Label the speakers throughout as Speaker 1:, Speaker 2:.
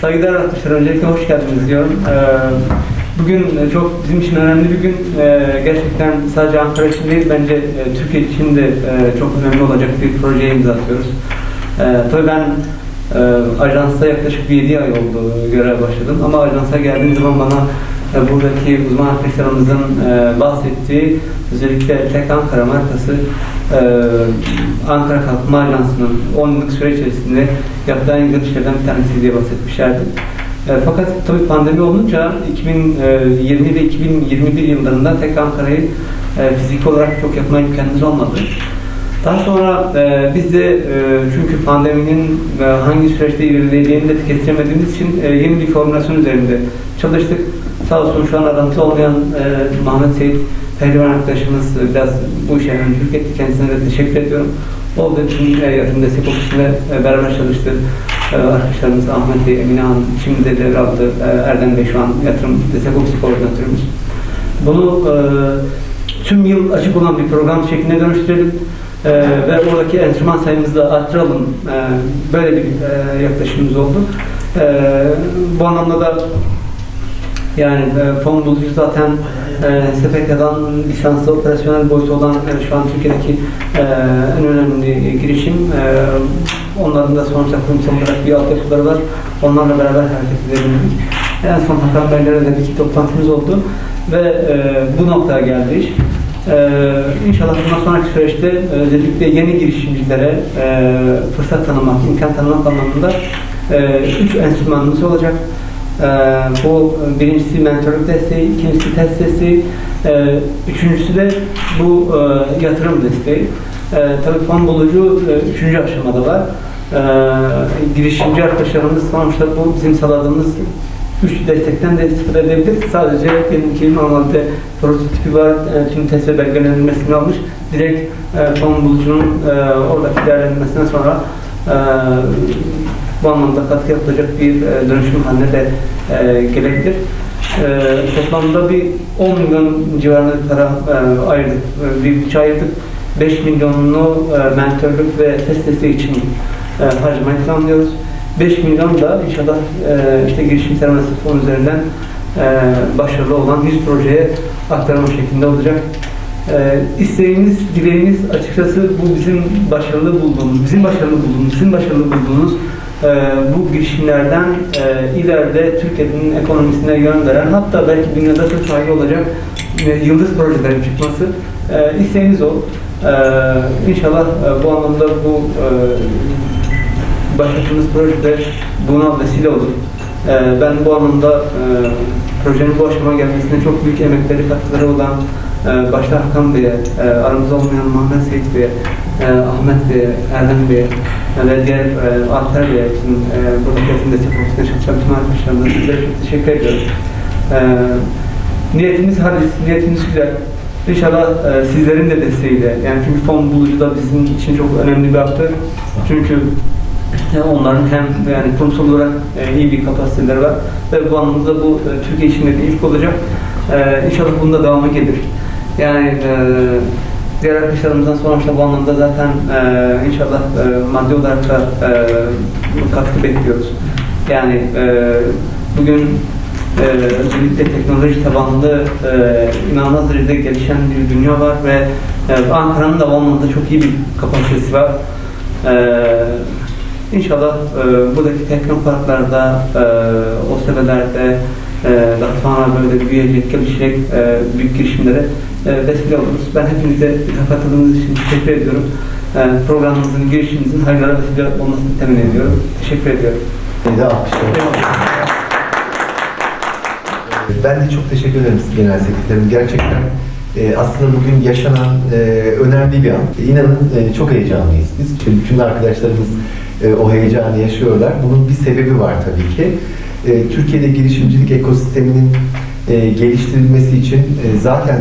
Speaker 1: Saygıdeğer arkadaşlar, öncelikle hoş geldiniz diyorum. Ee, Bugün e, çok bizim için önemli bir gün. Ee, Gerçekten sadece Ankara için değil, bence e, Türkiye için de e, çok önemli olacak bir projeye imza atıyoruz. Ee, Tabii ben e, ajansta yaklaşık bir 7 ay oldu görev başladım ama ajansa geldiğim zaman bana e, buradaki uzman arkadaşlarımızın e, bahsettiği özellikle Tek Ankara markası e, Ankara Kalkınma Ajansı'nın 10 yıllık süre içerisinde yaptığı en güzel işlerden bir tanesi diye bahsetmişlerdi. E, fakat tabii pandemi olunca 2020 ve 2021 yıllarında tek Ankara'yı e, fiziki olarak çok yapma imkanımız olmadı. Daha sonra e, biz de e, çünkü pandeminin e, hangi süreçte ilerleyeceğini de kestiremediğimiz için e, yeni bir formülasyon üzerinde çalıştık. Sağ olsun şu an arantıda olmayan e, Seyit Pehlivan arkadaşımız biraz bu işe öncülük etti. Kendisine de teşekkür ediyorum. O da tüm e, yatırım destek ofisinde e, beraber çalıştı. E, arkadaşlarımız Ahmet Bey, Emine Hanım, şimdi de devraldı. E, Erdem Bey şu an yatırım destek ofisi koordinatörümüz. Bunu tüm yıl açık olan bir program şeklinde dönüştürelim e, ve oradaki enstrüman sayımızı da arttıralım. E, böyle bir e, yaklaşımımız oldu. E, bu anlamda da yani e, fon bulucu zaten e, SPK'dan lisanslı operasyonel boyutu olan şu an Türkiye'deki e, en önemli girişim. E, onların da sonuçta kurumsal olarak bir altyapıları var. Onlarla beraber hareket edebildik. En son Hakan Beyler'le de bir toplantımız oldu ve e, bu noktaya geldi iş. Ee, inşallah bundan sonraki süreçte e, özellikle yeni girişimcilere fırsat tanımak, imkan tanımak anlamında üç enstrümanımız olacak. E, bu birincisi mentorluk desteği, ikincisi test desteği, e, üçüncüsü de bu e, yatırım desteği. E, tabii fon bulucu üçüncü aşamada var. Girişimci arkadaşlarımız sonuçta bu bizim sağladığımız üç destekten de istifade edebilir. Sadece benimki normalde prototipi var, tüm test ve belgelenmesini almış. Direkt e, fon bulucunun e, oradaki değerlendirmesinden sonra bu anlamda katkı yapılacak bir e, dönüşüm haline de e, gelebilir. E, toplamda bir 10 milyon civarında para e, ayırdık, bir bütçe ayırdık. 5 milyonunu e, mentörlük ve test desteği için e, harcamayı planlıyoruz. 5 milyon da inşallah işte girişim sermayesi fonu üzerinden başarılı olan 100 projeye aktarma şeklinde olacak. E, isteğimiz, dileğimiz açıkçası bu bizim başarılı bulduğumuz, bizim başarılı bulduğumuz, bizim başarılı bulduğumuz e, bu girişimlerden e, ileride Türkiye'nin ekonomisine yön veren hatta belki dünyada da sahibi olacak e, yıldız projelerin çıkması e, isteğimiz o. E, inşallah e, bu anlamda bu e, başlattığımız projede buna vesile olur. Ee, ben bu anlamda e, projenin bu aşamaya gelmesine çok büyük emekleri, katkıları olan e, başta Hakan Bey'e, e, aramızda olmayan Mahmet Seyit Bey'e, e, Ahmet Bey'e, Erdem Bey'e e, ve diğer e, Alper Bey'e, bizim e, buradaki eğitim destek ofisinde çalışan tüm arkadaşlarımıza sizlere çok teşekkür ediyorum. E, niyetimiz halis, niyetimiz güzel. İnşallah e, sizlerin de desteğiyle, yani çünkü fon bulucu da bizim için çok önemli bir aktör. Çünkü e, onların hem yani kurumsal olarak e, iyi bir kapasiteleri var ve bu anlamda bu e, Türkiye için de ilk olacak. E, inşallah bunun da devamı gelir. Yani e, diğer arkadaşlarımızdan sonuçta bu anlamda zaten e, inşallah e, maddi olarak da e, katkı bekliyoruz. Yani e, bugün e, özellikle teknoloji tabanlı e, inanılmaz derecede gelişen bir dünya var ve e, Ankara'nın da bu anlamda çok iyi bir kapasitesi var. E, İnşallah e, buradaki teknoparklarda, e, o sebelerde daha sonra böyle büyüyecek, gelişecek e, büyük girişimlere e, vesile oluruz. Ben hepinize katıldığınız için teşekkür ediyorum. E, programımızın, girişimimizin hayırlara vesile olmasını temin ediyorum. Teşekkür ediyorum.
Speaker 2: Ben de çok teşekkür ederim Genel Sekreterim. Gerçekten e, aslında bugün yaşanan e, önemli bir an. İnanın e, çok heyecanlıyız biz. İşte bütün arkadaşlarımız e, o heyecanı yaşıyorlar. Bunun bir sebebi var tabii ki. E, Türkiye'de girişimcilik ekosisteminin e, geliştirilmesi için e, zaten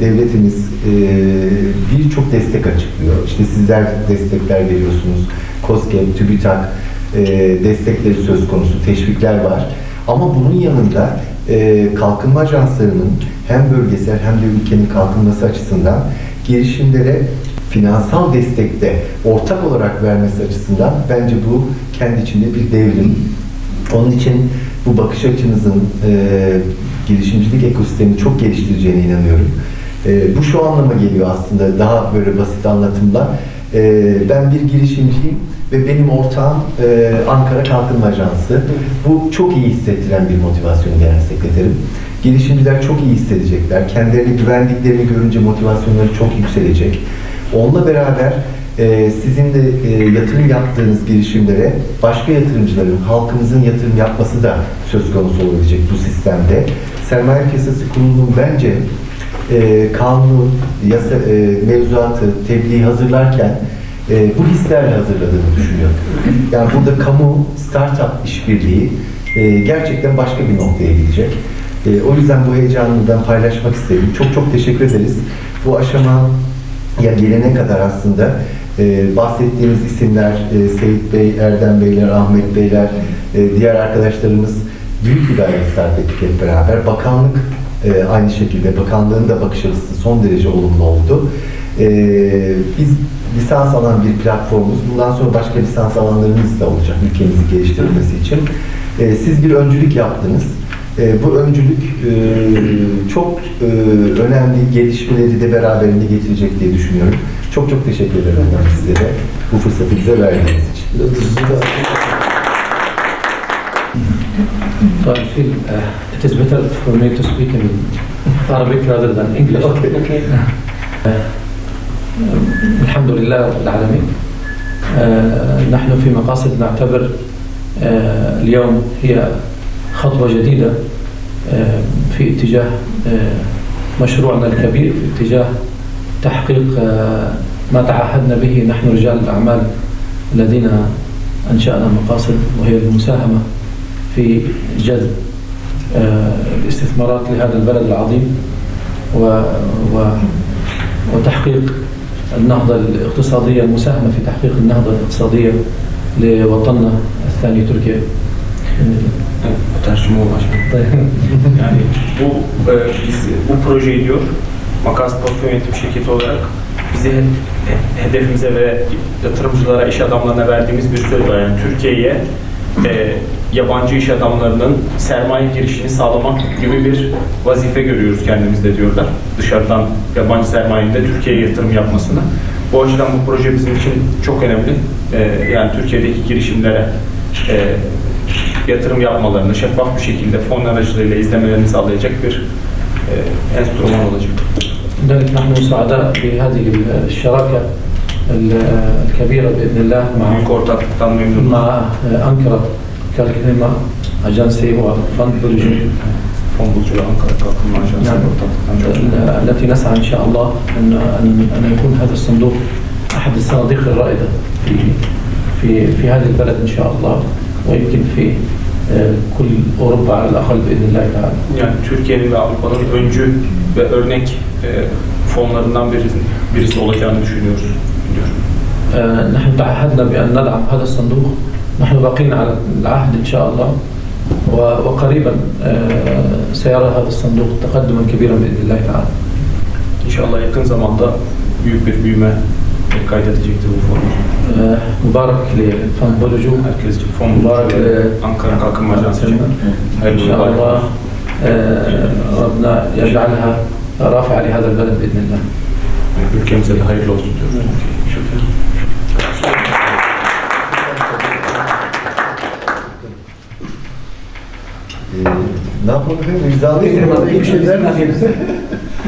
Speaker 2: devletimiz birçok destek açıklıyor. İşte sizler destekler veriyorsunuz. COSGAP, TÜBİTAK destekleri söz konusu, teşvikler var. Ama bunun yanında kalkınma ajanslarının hem bölgesel hem de ülkenin kalkınması açısından girişimlere finansal destekte ortak olarak vermesi açısından bence bu kendi içinde bir devrim. Onun için bu bakış açınızın e, girişimcilik ekosistemini çok geliştireceğine inanıyorum. E, bu şu anlama geliyor aslında daha böyle basit anlatımla. E, ben bir girişimciyim ve benim ortağım e, Ankara Kalkınma Ajansı. Bu çok iyi hissettiren bir motivasyon genel sekreterim. Girişimciler çok iyi hissedecekler. Kendilerini güvendiklerini görünce motivasyonları çok yükselecek. Onunla beraber e, sizin de e, yatırım yaptığınız girişimlere başka yatırımcıların, halkımızın yatırım yapması da söz konusu olabilecek bu sistemde. Sermaye Piyasası Kurulu'nun bence e, kanunu, yasa, e, mevzuatı, tebliği hazırlarken e, bu hislerle hazırladığını düşünüyorum. Yani burada kamu, startup işbirliği gerçekten başka bir noktaya gidecek. O yüzden bu heyecanını ben paylaşmak istedim. Çok çok teşekkür ederiz. Bu aşama ya gelene kadar aslında e, bahsettiğimiz isimler, e, Seyit Bey, Erdem Beyler, Ahmet Beyler, e, diğer arkadaşlarımız büyük bir gayret sarf ettik hep beraber. Bakanlık e, aynı şekilde, bakanlığın da bakış açısı son derece olumlu oldu. Biz lisans alan bir platformuz. Bundan sonra başka lisans alanlarımız da olacak ülkemizi geliştirilmesi için. Siz bir öncülük yaptınız. Bu öncülük çok önemli gelişmeleri de beraberinde getirecek diye düşünüyorum. Çok çok teşekkür ederim ben size de bu fırsatı bize verdiğiniz için.
Speaker 3: So I feel uh, it is better for me to speak in Arabic rather than English.
Speaker 2: Okay.
Speaker 3: الحمد لله رب العالمين آه، نحن في مقاصد نعتبر آه، اليوم هي خطوة جديدة آه، في اتجاه آه، مشروعنا الكبير في اتجاه تحقيق آه، ما تعهدنا به نحن رجال الأعمال الذين أنشأنا مقاصد وهي المساهمة في جذب آه، الاستثمارات لهذا البلد العظيم و و وتحقيق النهضة الاقتصادية المساهمة في تحقيق النهضة الاقتصادية لوطننا الثاني تركيا.
Speaker 4: Tercüme ulaşmak. Yani bu e, biz bu projeyi diyor Makas Portföy Yönetim Şirketi olarak bizi he- he- hedefimize ve yatırımcılara, iş adamlarına verdiğimiz bir söz var. Yani Türkiye'ye e, yabancı iş adamlarının sermaye girişini sağlamak gibi bir vazife görüyoruz kendimizde diyorlar. Dışarıdan yabancı sermayenin de Türkiye'ye yatırım yapmasını. Bu açıdan bu proje bizim için çok önemli. E, yani Türkiye'deki girişimlere e, yatırım yapmalarını şeffaf bir şekilde fon aracılığıyla izlemelerini sağlayacak bir انسترومولوجي
Speaker 3: لذلك نحن سعداء بهذه الشراكة الكبيرة بإذن الله مع مع آه، أنكرة كالكريما اجنسي وفند
Speaker 4: بلجيك
Speaker 3: التي نسعى إن شاء الله أن أن يكون هذا الصندوق أحد الصناديق الرائدة في في في هذا البلد إن شاء الله ويمكن في آه، كل أوروبا على الأقل بإذن الله تعالى.
Speaker 4: Yani Türkiye'nin ve Avrupa'nın öncü ve örnek e, fonlarından birisi, birisi olacağını düşünüyoruz. Diyor.
Speaker 3: آه، نحن تعهدنا بأن ندعم هذا الصندوق نحن باقين على العهد إن شاء الله و- وقريبا آه، سيرى هذا الصندوق تقدما كبيرا بإذن الله تعالى
Speaker 4: İnşallah yakın zamanda büyük bir büyüme
Speaker 3: آه، مبارك لفان بولوجو. مركز
Speaker 4: فون مبارك لأنكر راكم
Speaker 3: إن شاء الله آه، ربنا يجعلها رافعة لهذا البلد بإذن الله.
Speaker 2: بالكامل إيه، زي هاي لوز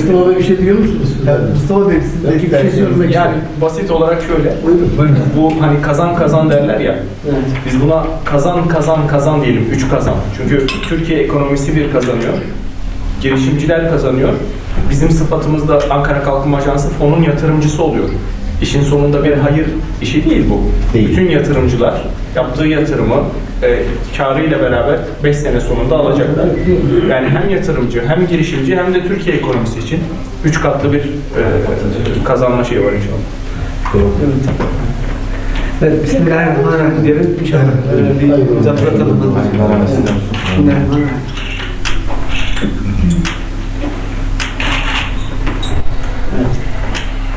Speaker 5: Mustafa Bey bir şey diyor musunuz?
Speaker 2: Ya, Mustafa Bey siz de
Speaker 5: bir şey söylemek
Speaker 4: Yani basit olarak şöyle,
Speaker 5: Buyurun.
Speaker 2: Buyurun.
Speaker 4: bu hani kazan kazan derler ya,
Speaker 5: Evet.
Speaker 4: biz buna kazan kazan kazan diyelim, üç kazan. Çünkü Türkiye ekonomisi bir kazanıyor, girişimciler kazanıyor. Bizim sıfatımız da Ankara Kalkınma Ajansı fonun yatırımcısı oluyor. İşin sonunda bir hayır işi değil bu.
Speaker 2: Değil.
Speaker 4: Bütün yatırımcılar yaptığı yatırımı e, karıyla beraber 5 sene sonunda alacaklar. Yani hem yatırımcı, hem girişimci, hem de Türkiye ekonomisi için üç katlı bir e, kazanma şeyi var inşallah.
Speaker 1: Evet, Bismillahirrahmanirrahim diyelim. İnşallah e, bir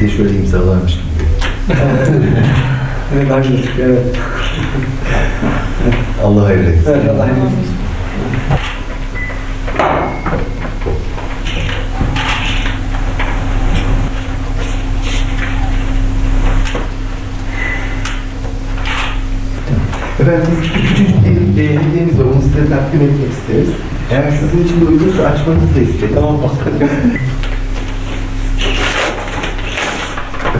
Speaker 2: Biz de şöyle imzalarmış gibi.
Speaker 1: Evet, haklısın. Evet.
Speaker 2: Allah hayırlı etsin.
Speaker 1: Evet, Allah razı olsun.
Speaker 2: Efendim biz küçücük bir e, hediyemiz var. Onu size takdim etmek isteriz. Eğer sizin için de uygunsa açmanızı da isteriz.
Speaker 1: Tamam.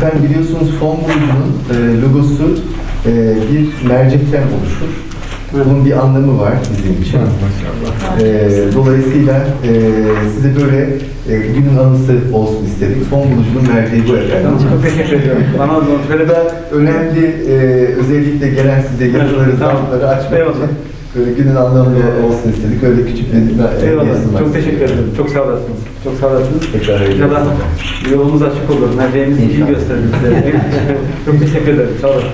Speaker 2: Efendim biliyorsunuz fon bulucunun e, logosu e, bir mercekten oluşur. Bunun bir anlamı var bizim için. E, dolayısıyla e, size böyle e, günün anısı olsun istedik. Fon bulucunun merceği bu efendim.
Speaker 1: Çok teşekkür ediyorum. Bana
Speaker 2: Böyle da önemli e, özellikle gelen size yazıları,
Speaker 1: Tamam.
Speaker 2: zamları açmak
Speaker 1: Eyvallah.
Speaker 2: için böyle günün anlamlı olsun istedik. Öyle küçük bir
Speaker 1: Eyvallah. Çok teşekkür ederim. Çok sağ olasınız. Çok sağ olasınız.
Speaker 2: Tekrar
Speaker 1: İnşallah yolumuz açık olur. Merceğimiz iyi gösterir. Çok teşekkür ederim. Sağ olasınız.